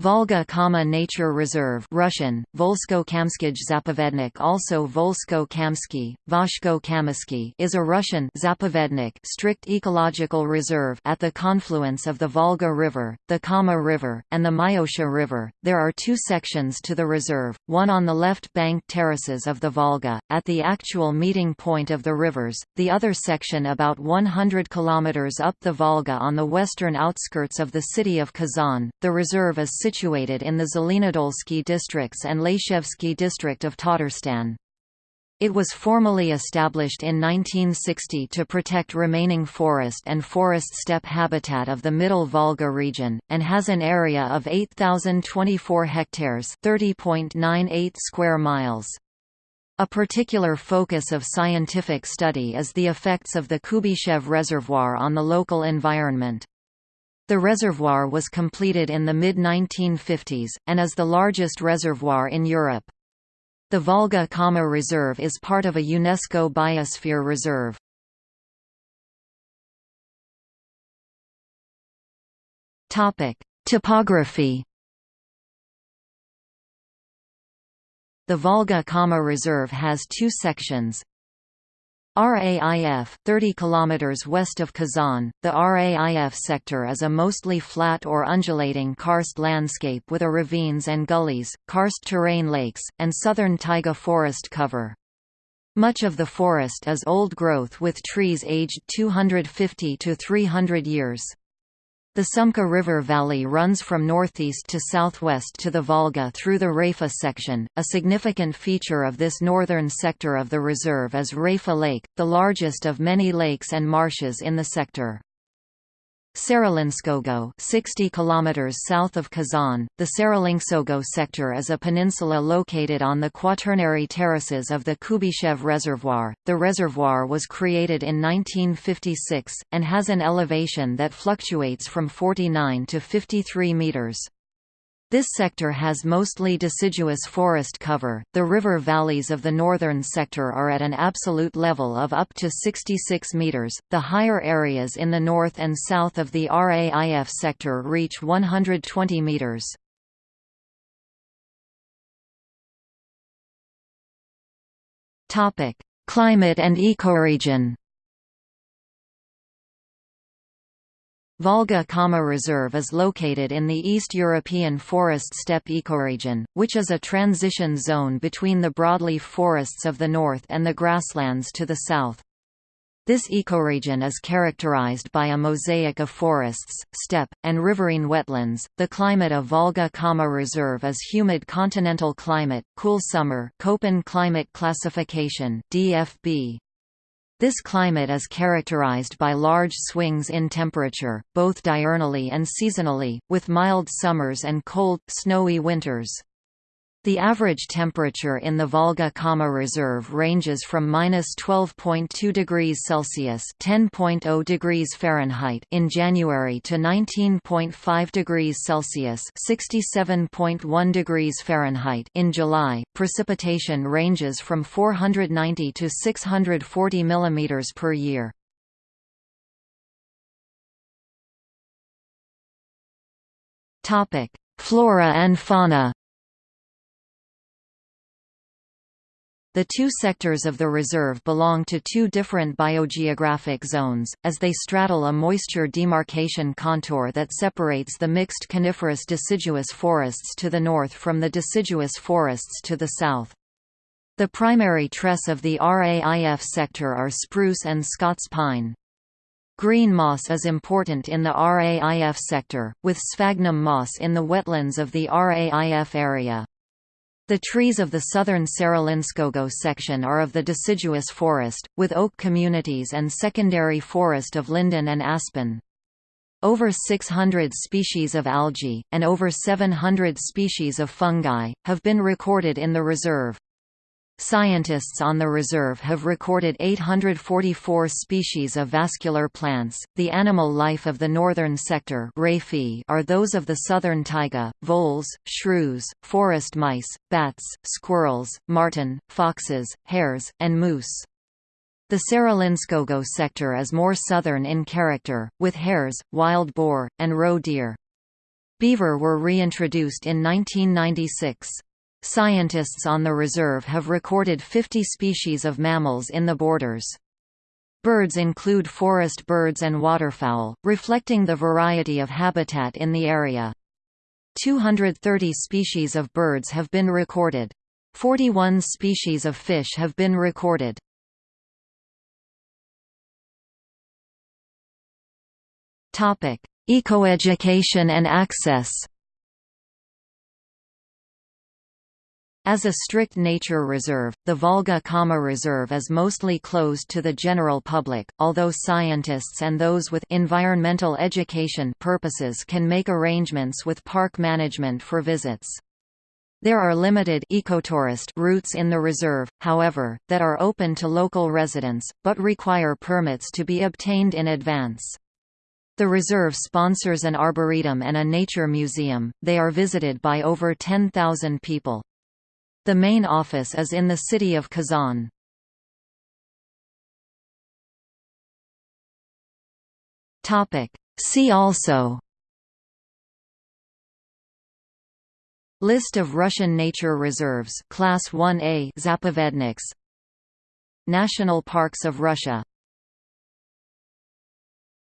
Volga Kama Nature Reserve Russian, Volsko-Kamskij Zapovednik also Volsko-Kamsky, Voshko-Kamysky is a Russian Zapovednik strict ecological reserve at the confluence of the Volga River, the Kama River, and the Myosha River. There are two sections to the reserve, one on the left bank terraces of the Volga, at the actual meeting point of the rivers, the other section about 100 km up the Volga on the western outskirts of the city of Kazan. The reserve is situated in the Zelenodolsky districts and Laishevsky district of Tatarstan. It was formally established in 1960 to protect remaining forest and forest steppe habitat of the Middle Volga region, and has an area of 8,024 hectares 30.98 square miles. A particular focus of scientific study is the effects of the Kuybyshev Reservoir on the local environment. The reservoir was completed in the mid-1950s, and is the largest reservoir in Europe. The Volga Kama Reserve is part of a UNESCO Biosphere Reserve. Topography The Volga Kama Reserve has two sections, RAIF, 30 km west of Kazan, the RAIF sector is a mostly flat or undulating karst landscape with a ravines and gullies, karst terrain lakes, and southern taiga forest cover. Much of the forest is old growth with trees aged 250 to 300 years. The Sumka River Valley runs from northeast to southwest to the Volga through the Raifa section. A significant feature of this northern sector of the reserve is Raifa Lake, the largest of many lakes and marshes in the sector. Serelinskogo 60 km south of Kazan, the Serelinskogo sector is a peninsula located on the quaternary terraces of the Kuybyshev Reservoir. The reservoir was created in 1956, and has an elevation that fluctuates from 49 to 53 meters. This sector has mostly deciduous forest cover. The river valleys of the northern sector are at an absolute level of up to 66 meters. The higher areas in the north and south of the RAIF sector reach 120 meters. Topic: Climate and ecoregion. Volga Kama Reserve is located in the East European forest steppe ecoregion, which is a transition zone between the broadleaf forests of the north and the grasslands to the south. This ecoregion is characterized by a mosaic of forests, steppe, and riverine wetlands. The climate of Volga Kama Reserve is humid continental climate, cool summer, Köppen climate classification (DFB). This climate is characterized by large swings in temperature, both diurnally and seasonally, with mild summers and cold, snowy winters. The average temperature in the Volga Kama Reserve ranges from minus 12.2 degrees Celsius (10.0 degrees Fahrenheit) in January to 19.5 degrees Celsius (67.1 degrees Fahrenheit) in July. Precipitation ranges from 490 to 640 millimeters per year. Topic: Flora and fauna. The two sectors of the reserve belong to two different biogeographic zones, as they straddle a moisture demarcation contour that separates the mixed coniferous deciduous forests to the north from the deciduous forests to the south. The primary tress of the RAIF sector are spruce and Scots pine. Green moss is important in the RAIF sector, with sphagnum moss in the wetlands of the RAIF area. The trees of the southern Serelinskogo section are of the deciduous forest, with oak communities and secondary forest of linden and aspen. Over 600 species of algae, and over 700 species of fungi, have been recorded in the reserve. Scientists on the reserve have recorded 844 species of vascular plants. The animal life of the northern sector are those of the southern taiga, voles, shrews, forest mice, bats, squirrels, marten, foxes, hares, and moose. The Serelinskogo sector is more southern in character, with hares, wild boar, and roe deer. Beaver were reintroduced in 1996. Scientists on the reserve have recorded 50 species of mammals in the borders. Birds include forest birds and waterfowl, reflecting the variety of habitat in the area. 230 species of birds have been recorded. 41 species of fish have been recorded. Ecoeducation and access As a strict nature reserve, the Volga-Kama Reserve is mostly closed to the general public, although scientists and those with environmental education purposes can make arrangements with park management for visits. There are limited ecotourist routes in the reserve, however, that are open to local residents, but require permits to be obtained in advance. The reserve sponsors an arboretum and a nature museum, they are visited by over 10,000 people. The main office is in the city of Kazan. See also. List of Russian nature reserves Class 1A Zapovedniks. National Parks of Russia